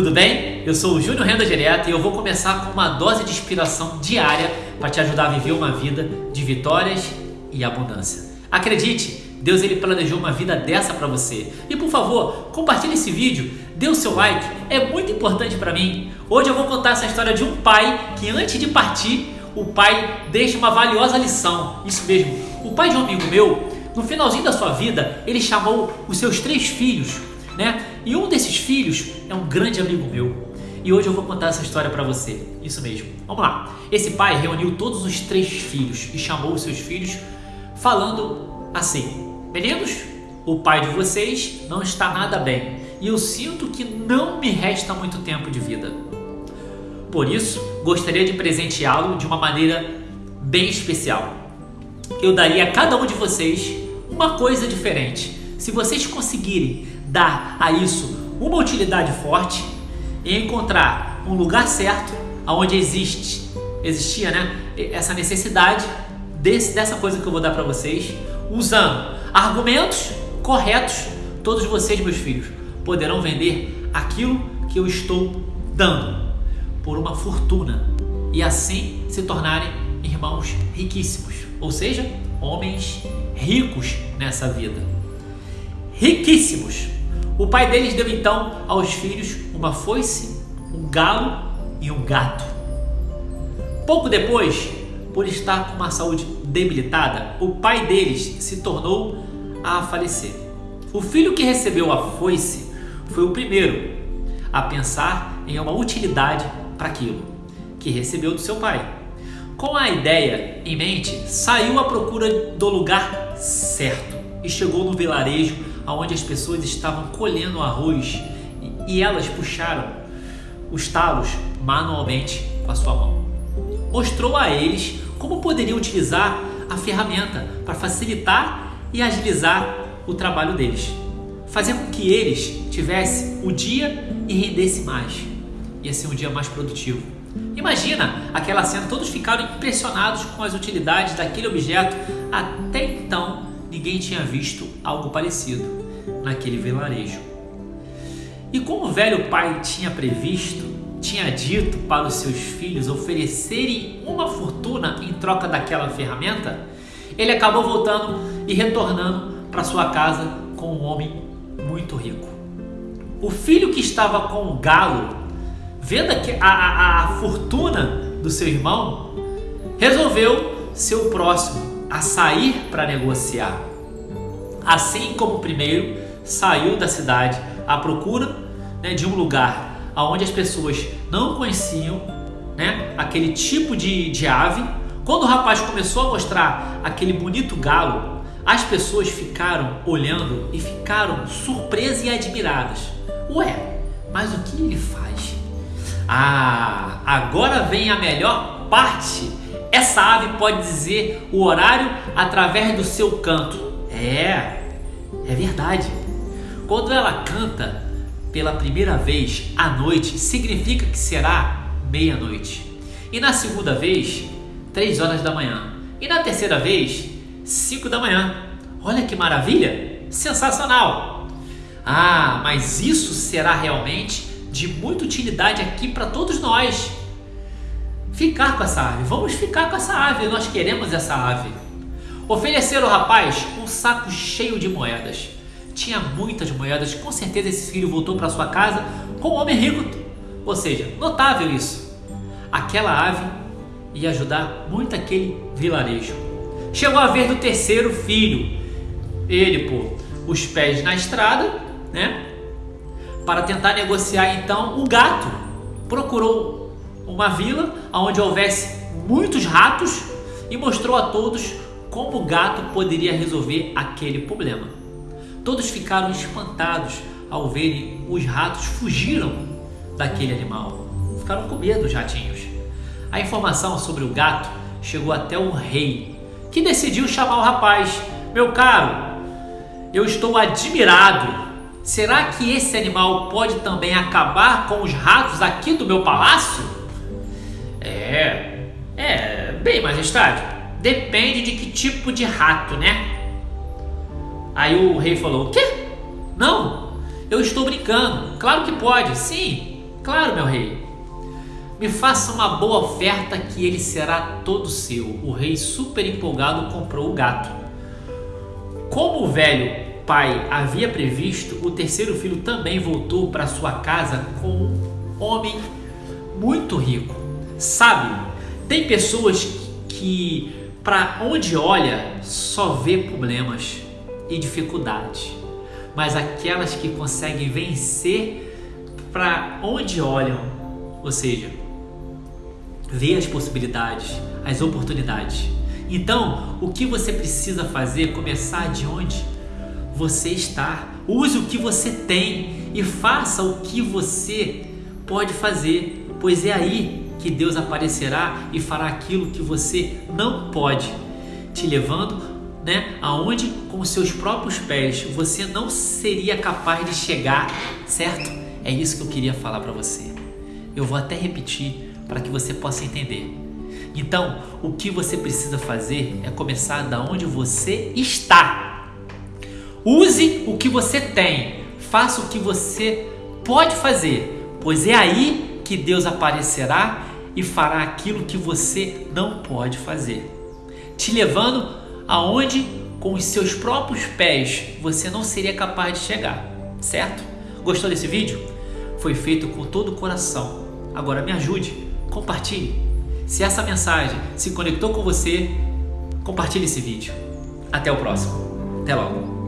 tudo bem? Eu sou o Júnior Renda Direta e eu vou começar com uma dose de inspiração diária para te ajudar a viver uma vida de vitórias e abundância. Acredite, Deus ele planejou uma vida dessa para você. E por favor, compartilhe esse vídeo, dê o seu like, é muito importante para mim. Hoje eu vou contar essa história de um pai que antes de partir, o pai deixa uma valiosa lição. Isso mesmo. O pai de um amigo meu, no finalzinho da sua vida, ele chamou os seus três filhos né? E um desses filhos é um grande amigo meu. E hoje eu vou contar essa história para você. Isso mesmo. Vamos lá. Esse pai reuniu todos os três filhos e chamou os seus filhos falando assim: Meninos, o pai de vocês não está nada bem e eu sinto que não me resta muito tempo de vida. Por isso, gostaria de presenteá-lo de uma maneira bem especial. Eu daria a cada um de vocês uma coisa diferente. Se vocês conseguirem dar a isso uma utilidade forte e encontrar um lugar certo onde existe, existia né, essa necessidade desse, dessa coisa que eu vou dar para vocês, usando argumentos corretos, todos vocês, meus filhos, poderão vender aquilo que eu estou dando por uma fortuna e assim se tornarem irmãos riquíssimos, ou seja, homens ricos nessa vida. Riquíssimos. O pai deles deu então aos filhos uma foice, um galo e um gato. Pouco depois, por estar com uma saúde debilitada, o pai deles se tornou a falecer. O filho que recebeu a foice foi o primeiro a pensar em uma utilidade para aquilo que recebeu do seu pai. Com a ideia em mente, saiu à procura do lugar certo e chegou no vilarejo onde as pessoas estavam colhendo arroz e elas puxaram os talos manualmente com a sua mão. Mostrou a eles como poderiam utilizar a ferramenta para facilitar e agilizar o trabalho deles, fazer com que eles tivessem o dia e rendesse mais. Ia ser um dia mais produtivo. Imagina aquela cena, todos ficaram impressionados com as utilidades daquele objeto. Até então, ninguém tinha visto algo parecido naquele vilarejo. E como o velho pai tinha previsto, tinha dito para os seus filhos oferecerem uma fortuna em troca daquela ferramenta, ele acabou voltando e retornando para sua casa com um homem muito rico. O filho que estava com o galo, vendo a, a, a fortuna do seu irmão, resolveu ser o próximo a sair para negociar. Assim como o primeiro, saiu da cidade à procura né, de um lugar onde as pessoas não conheciam né, aquele tipo de, de ave. Quando o rapaz começou a mostrar aquele bonito galo, as pessoas ficaram olhando e ficaram surpresas e admiradas. Ué, mas o que ele faz? Ah, agora vem a melhor parte. Essa ave pode dizer o horário através do seu canto. É, é verdade. Quando ela canta pela primeira vez à noite, significa que será meia-noite. E na segunda vez, três horas da manhã. E na terceira vez, cinco da manhã. Olha que maravilha! Sensacional! Ah, mas isso será realmente de muita utilidade aqui para todos nós. Ficar com essa ave, vamos ficar com essa ave, nós queremos essa ave. Ofereceram ao rapaz um saco cheio de moedas tinha muitas moedas, com certeza esse filho voltou para sua casa com um homem rico. Ou seja, notável isso. Aquela ave ia ajudar muito aquele vilarejo. Chegou a vez do terceiro filho. Ele pôr os pés na estrada, né? Para tentar negociar então o gato. Procurou uma vila onde houvesse muitos ratos e mostrou a todos como o gato poderia resolver aquele problema. Todos ficaram espantados ao verem os ratos fugiram daquele animal. Ficaram com medo os ratinhos. A informação sobre o gato chegou até o rei, que decidiu chamar o rapaz. Meu caro, eu estou admirado. Será que esse animal pode também acabar com os ratos aqui do meu palácio? É, é, bem, majestade. Depende de que tipo de rato, né? Aí o rei falou: O quê? Não, eu estou brincando. Claro que pode, sim. Claro, meu rei. Me faça uma boa oferta que ele será todo seu. O rei, super empolgado, comprou o gato. Como o velho pai havia previsto, o terceiro filho também voltou para sua casa com um homem muito rico. Sabe, tem pessoas que, para onde olha, só vê problemas e dificuldades, mas aquelas que conseguem vencer para onde olham, ou seja, vê as possibilidades, as oportunidades. Então, o que você precisa fazer começar de onde você está. Use o que você tem e faça o que você pode fazer, pois é aí que Deus aparecerá e fará aquilo que você não pode, te levando, né, aonde com seus próprios pés você não seria capaz de chegar, certo? É isso que eu queria falar para você. Eu vou até repetir para que você possa entender. Então, o que você precisa fazer é começar da onde você está Use o que você tem, faça o que você pode fazer, pois é aí que Deus aparecerá e fará aquilo que você não pode fazer, te levando aonde com os seus próprios pés você não seria capaz de chegar, certo? Gostou desse vídeo? Foi feito com todo o coração. Agora me ajude, compartilhe. Se essa mensagem se conectou com você, compartilhe esse vídeo. Até o próximo. Até logo.